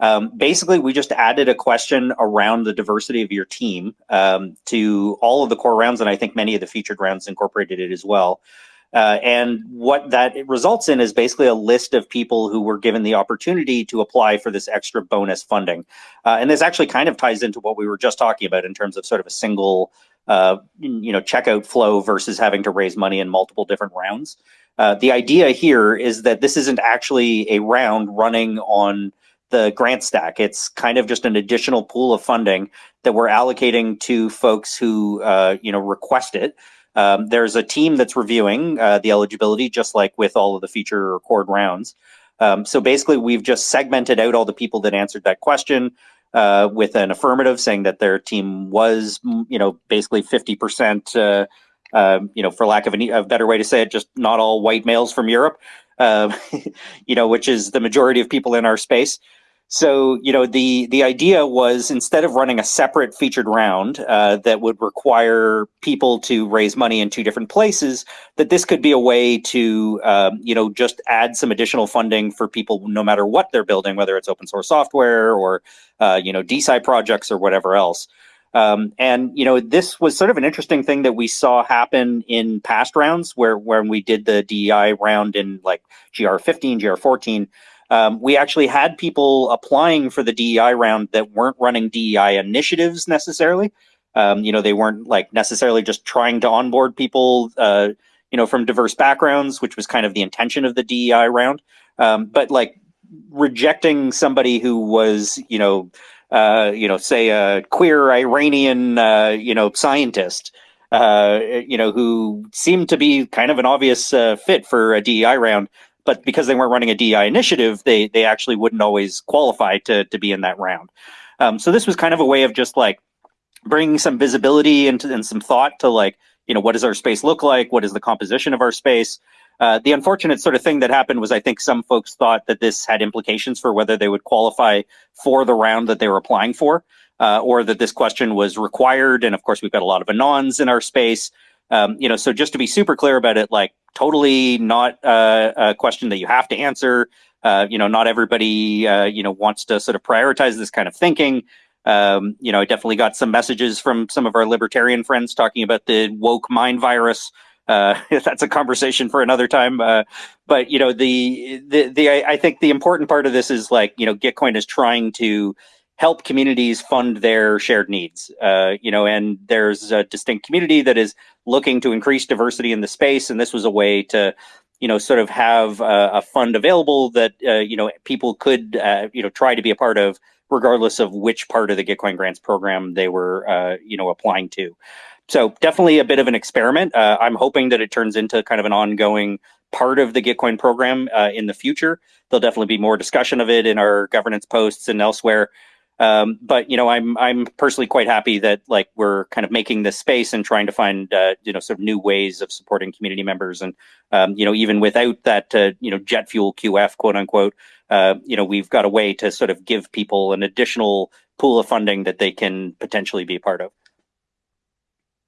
Um, basically, we just added a question around the diversity of your team um, to all of the core rounds, and I think many of the featured rounds incorporated it as well. Uh, and what that results in is basically a list of people who were given the opportunity to apply for this extra bonus funding. Uh, and this actually kind of ties into what we were just talking about in terms of sort of a single uh, you know, checkout flow versus having to raise money in multiple different rounds. Uh, the idea here is that this isn't actually a round running on the grant stack. It's kind of just an additional pool of funding that we're allocating to folks who, uh, you know, request it. Um, there's a team that's reviewing uh, the eligibility, just like with all of the feature record rounds. Um, so basically, we've just segmented out all the people that answered that question uh, with an affirmative saying that their team was, you know, basically 50%, uh, uh, you know, for lack of a, better way to say it, just not all white males from Europe, uh, you know, which is the majority of people in our space. So, you know, the the idea was instead of running a separate featured round uh, that would require people to raise money in two different places, that this could be a way to, um, you know, just add some additional funding for people, no matter what they're building, whether it's open source software or, uh, you know, DeSci projects or whatever else. Um, and you know, this was sort of an interesting thing that we saw happen in past rounds, where when we did the DEI round in like GR15, GR14 um, we actually had people applying for the DEI round that weren't running DEI initiatives necessarily. Um, you know, they weren't like necessarily just trying to onboard people, uh, you know, from diverse backgrounds, which was kind of the intention of the DEI round. Um, but like rejecting somebody who was, you know, uh, you know, say a queer Iranian, uh, you know, scientist, uh, you know, who seemed to be kind of an obvious uh, fit for a DEI round but because they weren't running a DI initiative, they they actually wouldn't always qualify to to be in that round. Um, so this was kind of a way of just like bringing some visibility into and some thought to like you know what does our space look like? What is the composition of our space? Uh, the unfortunate sort of thing that happened was I think some folks thought that this had implications for whether they would qualify for the round that they were applying for, uh, or that this question was required. And of course, we've got a lot of anons in our space. Um, you know, so just to be super clear about it, like totally not uh, a question that you have to answer. Uh, you know, not everybody, uh, you know, wants to sort of prioritize this kind of thinking. Um, you know, I definitely got some messages from some of our libertarian friends talking about the woke mind virus. Uh, that's a conversation for another time. Uh, but you know, the the the I, I think the important part of this is like you know, Gitcoin is trying to help communities fund their shared needs. Uh, you know, and there's a distinct community that is looking to increase diversity in the space, and this was a way to, you know, sort of have a, a fund available that uh, you know people could uh, you know try to be a part of, regardless of which part of the Gitcoin grants program they were uh, you know applying to. So definitely a bit of an experiment. Uh, I'm hoping that it turns into kind of an ongoing part of the Gitcoin program uh, in the future. There'll definitely be more discussion of it in our governance posts and elsewhere. Um, but you know, I'm I'm personally quite happy that like we're kind of making this space and trying to find uh, you know sort of new ways of supporting community members, and um, you know even without that uh, you know jet fuel QF quote unquote, uh, you know we've got a way to sort of give people an additional pool of funding that they can potentially be part of.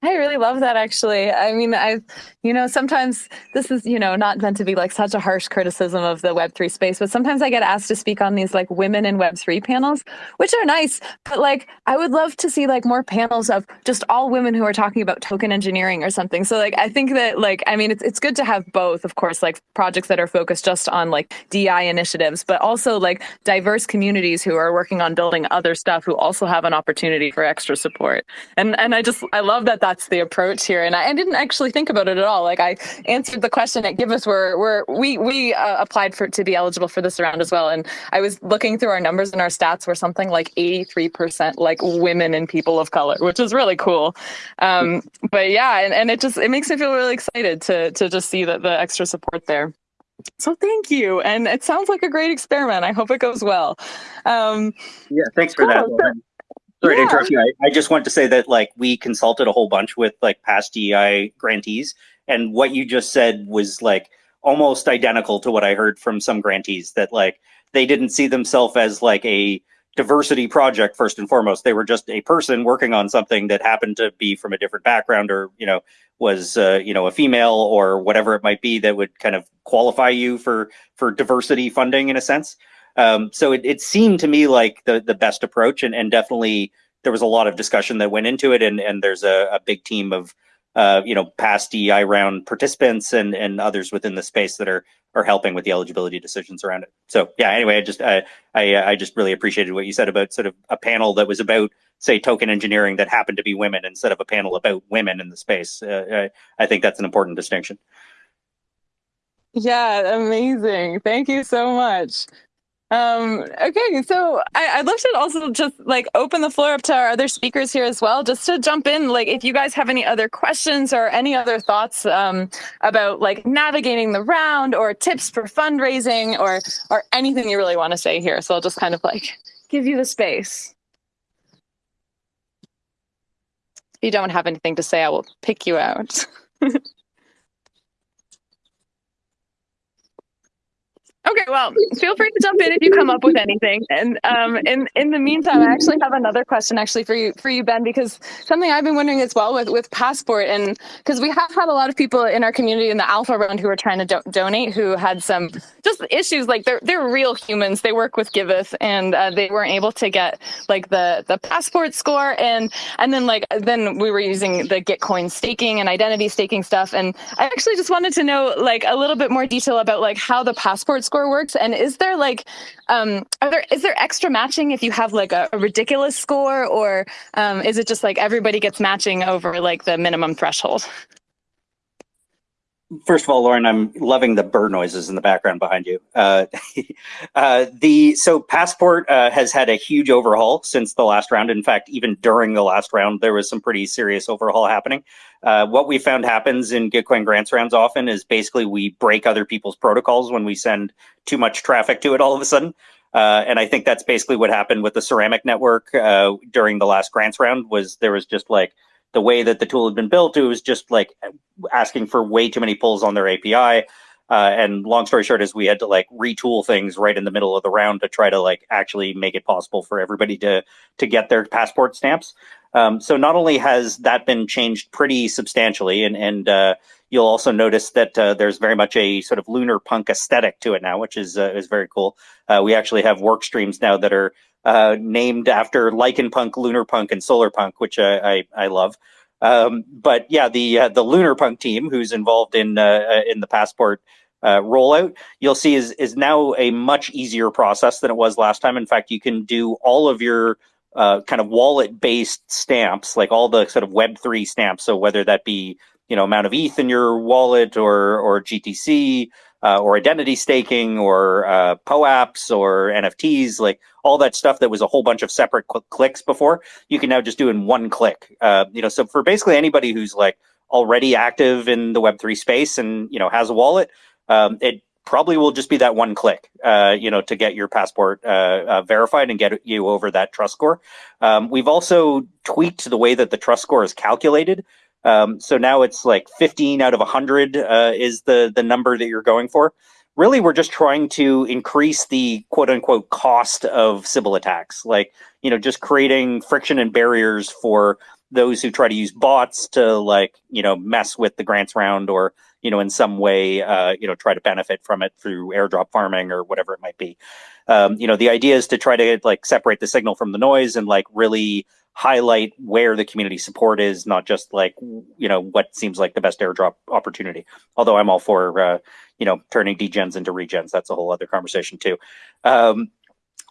I really love that actually. I mean, I, you know, sometimes this is, you know, not meant to be like such a harsh criticism of the Web3 space, but sometimes I get asked to speak on these like women in Web3 panels, which are nice. But like, I would love to see like more panels of just all women who are talking about token engineering or something. So like, I think that like, I mean, it's, it's good to have both, of course, like projects that are focused just on like DI initiatives, but also like diverse communities who are working on building other stuff who also have an opportunity for extra support. And, and I just, I love that that's the approach here. And I, I, didn't actually think about it at all. Like I answered the question at Giveth where, where we, we uh, applied for to be eligible for this round as well. And I was looking through our numbers and our stats were something like 83% like women and people of color, which is really cool. Um, but yeah, and, and it just, it makes me feel really excited to, to just see that the extra support there. So thank you. And it sounds like a great experiment. I hope it goes well. Um, yeah, thanks for cool. that. Sorry yeah. to interrupt you. I, I just want to say that like we consulted a whole bunch with like past DEI grantees, and what you just said was like almost identical to what I heard from some grantees that like they didn't see themselves as like a diversity project first and foremost. They were just a person working on something that happened to be from a different background or you know was uh, you know a female or whatever it might be that would kind of qualify you for for diversity funding in a sense. Um, so it, it seemed to me like the the best approach, and, and definitely there was a lot of discussion that went into it, and and there's a, a big team of uh, you know past DEI round participants and and others within the space that are are helping with the eligibility decisions around it. So yeah, anyway, I just I I, I just really appreciated what you said about sort of a panel that was about say token engineering that happened to be women instead of a panel about women in the space. Uh, I, I think that's an important distinction. Yeah, amazing. Thank you so much. Um, okay, so I, would love to also just like open the floor up to our other speakers here as well, just to jump in. Like, if you guys have any other questions or any other thoughts um, about like navigating the round or tips for fundraising or or anything you really want to say here. So I'll just kind of like give you the space. If you don't have anything to say, I will pick you out. Okay, well, feel free to jump in if you come up with anything. And um, in in the meantime, I actually have another question actually for you for you, Ben, because something I've been wondering as well with with Passport, and because we have had a lot of people in our community in the Alpha round who are trying to do donate who had some just issues. Like they're they're real humans. They work with Giveth, and uh, they weren't able to get like the the Passport score, and and then like then we were using the Gitcoin staking and identity staking stuff, and I actually just wanted to know like a little bit more detail about like how the Passport score score works? And is there like, um, are there is there extra matching if you have like a, a ridiculous score, or um, is it just like everybody gets matching over like the minimum threshold? First of all, Lauren, I'm loving the bird noises in the background behind you. Uh, uh, the so Passport uh, has had a huge overhaul since the last round. In fact, even during the last round, there was some pretty serious overhaul happening. Uh, what we found happens in Gitcoin grants rounds often is basically we break other people's protocols when we send too much traffic to it all of a sudden. Uh, and I think that's basically what happened with the Ceramic network uh, during the last grants round. Was there was just like the way that the tool had been built, it was just like asking for way too many pulls on their API. Uh, and long story short is we had to like retool things right in the middle of the round to try to like actually make it possible for everybody to to get their passport stamps. Um, so not only has that been changed pretty substantially, and and uh, you'll also notice that uh, there's very much a sort of lunar punk aesthetic to it now, which is uh, is very cool. Uh, we actually have work streams now that are uh, named after Lichen Punk, Lunar Punk, and Solar Punk, which I I, love. Um, but yeah, the uh, the Lunar Punk team, who's involved in in the passport uh, rollout, you'll see is is now a much easier process than it was last time. In fact, you can do all of your uh, kind of wallet based stamps, like all the sort of Web three stamps. So whether that be you know amount of ETH in your wallet or or GTC uh, or identity staking or uh, POAPs or NFTs, like all that stuff that was a whole bunch of separate cl- clicks before, you can now just do in one click. Uh, you know, so for basically anybody who's like already active in the Web3 space and, you know, has a wallet, um, it probably will just be that one click, uh, you know, to get your passport uh, uh, verified and get you over that trust score. Um, we've also tweaked the way that the trust score is calculated. Um, so now it's like 15 out of 100 uh, is the the number that you're going for. Really, we're just trying to increase the quote unquote cost of Sybil attacks, like you know, just creating friction and barriers for those who try to use bots to like you know mess with the grants round or you know in some way uh, you know try to benefit from it through airdrop farming or whatever it might be. Um, you know, the idea is to try to like separate the signal from the noise and like really highlight where the community support is, not just like you know what seems like the best airdrop opportunity. Although I'm all for uh, you know turning degens into regens. That's a whole other conversation too. Um,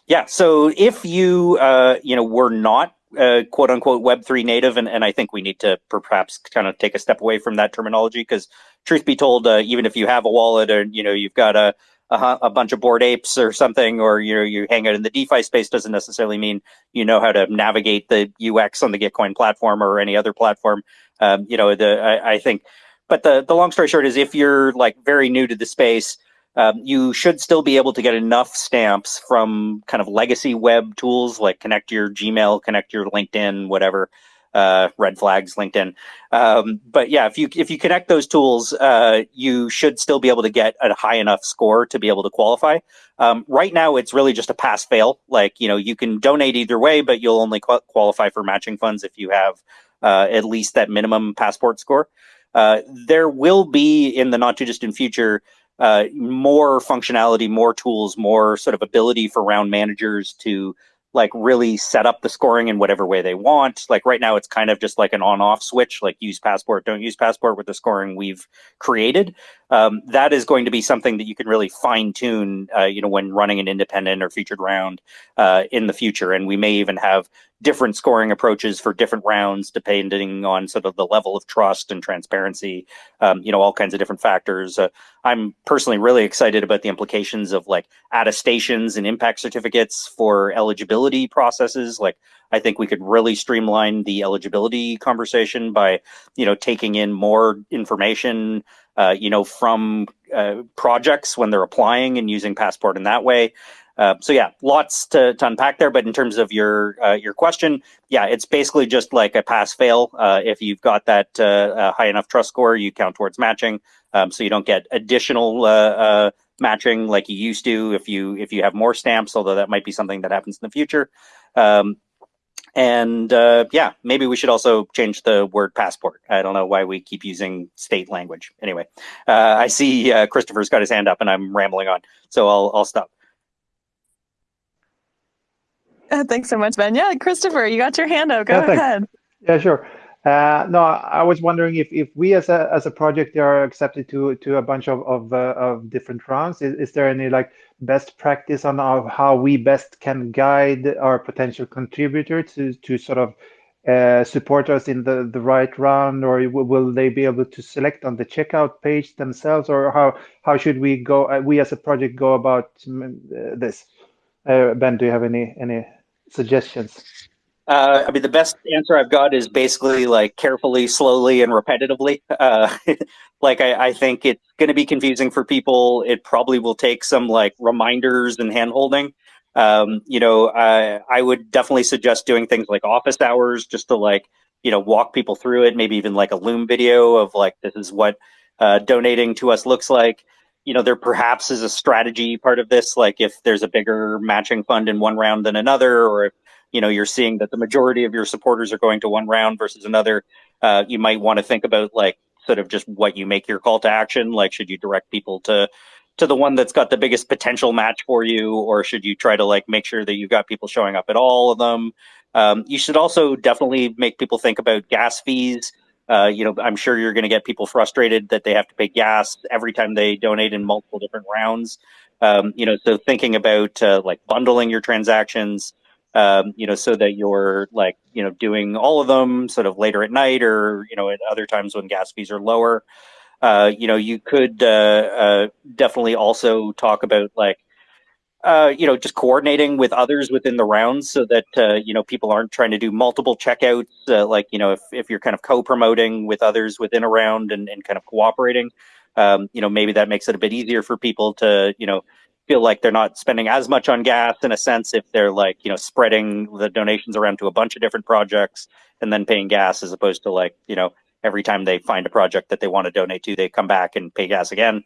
yeah. So if you uh, you know were not uh, quote unquote Web3 native. And, and I think we need to perhaps kind of take a step away from that terminology because truth be told, uh, even if you have a wallet or, you know, you've got a, a, a, bunch of bored apes or something, or you know, you hang out in the DeFi space doesn't necessarily mean you know how to navigate the UX on the Gitcoin platform or any other platform. Um, you know, the I, I think, but the the long story short is if you're like very new to the space, um, you should still be able to get enough stamps from kind of legacy web tools like connect your Gmail, connect your LinkedIn, whatever, uh, red flags, LinkedIn. Um, but yeah, if you if you connect those tools, uh, you should still be able to get a high enough score to be able to qualify. Um, right now, it's really just a pass fail. Like you know, you can donate either way, but you'll only qualify for matching funds if you have uh, at least that minimum passport score. Uh, there will be in the not too distant future uh, more functionality, more tools, more sort of ability for round managers to like really set up the scoring in whatever way they want. Like right now, it's kind of just like an on-off switch, like use passport, don't use passport with the scoring we've created. Um, that is going to be something that you can really fine tune, uh, you know, when running an independent or featured round uh, in the future. And we may even have different scoring approaches for different rounds depending on sort of the level of trust and transparency um, you know all kinds of different factors. Uh, i'm personally really excited about the implications of like attestations and impact certificates for eligibility processes. Like i think we could really streamline the eligibility conversation by you know taking in more information uh, you know from uh, projects when they're applying and using passport in that way uh, so yeah, lots to, to unpack there. But in terms of your uh, your question, yeah, it's basically just like a pass fail. Uh, if you've got that uh, high enough trust score, you count towards matching. Um, so you don't get additional uh, matching like you used to if you if you have more stamps. Although that might be something that happens in the future. Um, and yeah, maybe we should also change the word passport. I don't know why we keep using state language. Anyway, I see Christopher's got his hand up, and I'm rambling on, so I'll I'll stop. Uh, thanks so much, Ben. Yeah, Christopher, you got your hand up. Go yeah, ahead. Yeah, sure. Uh, no, I was wondering if, if we as a as a project are accepted to to a bunch of of, uh, of different rounds. Is, is there any like best practice on how, how we best can guide our potential contributor to to sort of uh, support us in the the right round, or will they be able to select on the checkout page themselves, or how how should we go? Uh, we as a project go about mm, uh, this? ben, do you have any any suggestions? Uh, I mean, the best answer I've got is basically like carefully, slowly, and repetitively. Uh, like, I, I, think it's going to be confusing for people. It probably will take some like reminders and handholding. Um, you know, I, I would definitely suggest doing things like office hours just to like, you know, walk people through it. Maybe even like a Loom video of like, this is what uh, donating to us looks like you know, there perhaps is a strategy part of this, like if there's a bigger matching fund in one round than another, or if, you know, you're seeing that the majority of your supporters are going to one round versus another, uh, you might want to think about like sort of just what you make your call to action. Like, should you direct people to, to the one that's got the biggest potential match for you, or should you try to like make sure that you've got people showing up at all of them? Um, you should also definitely make people think about gas fees. Uh, you know, I'm sure you're going to get people frustrated that they have to pay gas every time they donate in multiple different rounds. Um, you know, so thinking about uh, like bundling your transactions, um, you know, so that you're like, you know, doing all of them sort of later at night or, you know, at other times when gas fees are lower. Uh, you know, you could uh, uh, definitely also talk about like, uh, you know, just coordinating with others within the rounds so that, uh, you know, people aren't trying to do multiple checkouts. Uh, like, you know, if, if you're kind of co-promoting with others within a round and, and kind of cooperating, um, you know, maybe that makes it a bit easier for people to, you know, feel like they're not spending as much on gas in a sense if they're like, you know, spreading the donations around to a bunch of different projects and then paying gas as opposed to like, you know, every time they find a project that they want to donate to, they come back and pay gas again.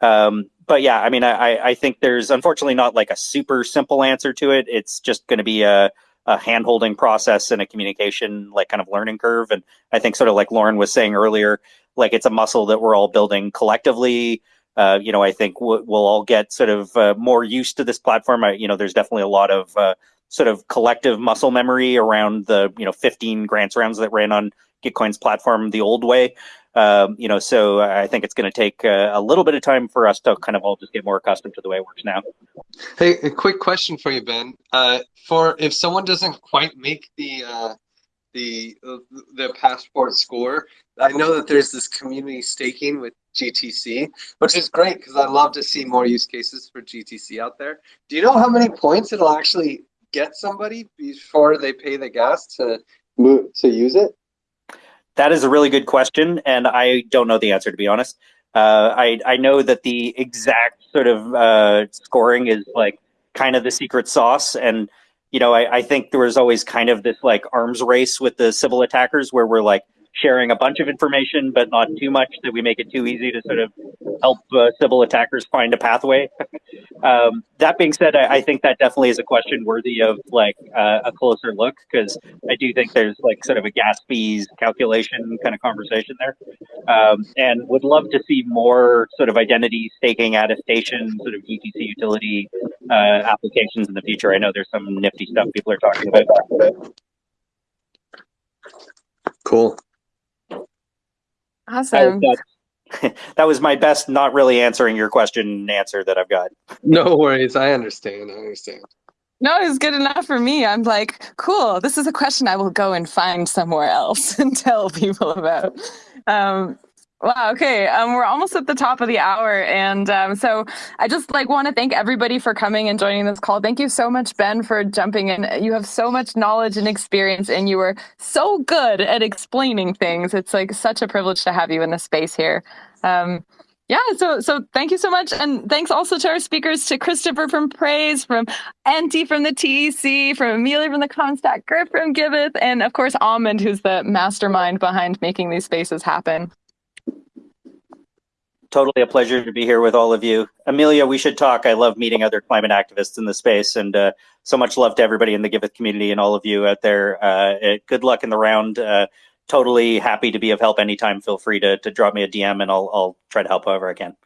Um, but yeah, I mean, I, I think there's unfortunately not like a super simple answer to it. It's just going to be a, a hand holding process and a communication, like kind of learning curve. And I think sort of like Lauren was saying earlier, like it's a muscle that we're all building collectively. Uh, you know, I think we'll, we'll all get sort of uh, more used to this platform. I, you know, there's definitely a lot of uh, sort of collective muscle memory around the, you know, 15 grants rounds that ran on Gitcoin's platform the old way. Um, you know, so I think it's going to take uh, a little bit of time for us to kind of all just get more accustomed to the way it works now. Hey, a quick question for you, Ben. Uh, for if someone doesn't quite make the uh, the the passport score, I know that there's this community staking with GTC, which is great because I love to see more use cases for GTC out there. Do you know how many points it'll actually get somebody before they pay the gas to move to use it? That is a really good question, and I don't know the answer to be honest. Uh, I I know that the exact sort of uh, scoring is like kind of the secret sauce, and you know I, I think there was always kind of this like arms race with the Sybil attackers where we're like sharing a bunch of information, but not too much that we make it too easy to sort of help uh, Sybil attackers find a pathway. um, that being said, I, I, think that definitely is a question worthy of like uh, a closer look because I do think there's like sort of a gas fees calculation kind of conversation there, um, and would love to see more sort of identity staking attestation, sort of GTC utility uh, applications in the future. I know there's some nifty stuff people are talking about. Cool. Awesome. That, that was my best not really answering your question answer that I've got. No worries. I understand. I understand. No, it's good enough for me. I'm like, cool. This is a question I will go and find somewhere else and tell people about. Um, Wow. Okay. Um, we're almost at the top of the hour, and um, so I just like want to thank everybody for coming and joining this call. Thank you so much, Ben, for jumping in. You have so much knowledge and experience, and you were so good at explaining things. It's like such a privilege to have you in the space here. Um, yeah. So so thank you so much, and thanks also to our speakers, to Christopher from Praise, from Antti from the TEC, from Amelia from the Comstack, Griff from Giveth, and of course Almond, who's the mastermind behind making these spaces happen totally a pleasure to be here with all of you. Amelia, we should talk. I love meeting other climate activists in the space, and uh, so much love to everybody in the Giveth community and all of you out there. Uh, good luck in the round. Uh, totally happy to be of help anytime. Feel free to, to drop me a DM, and I'll, I'll try to help however I can.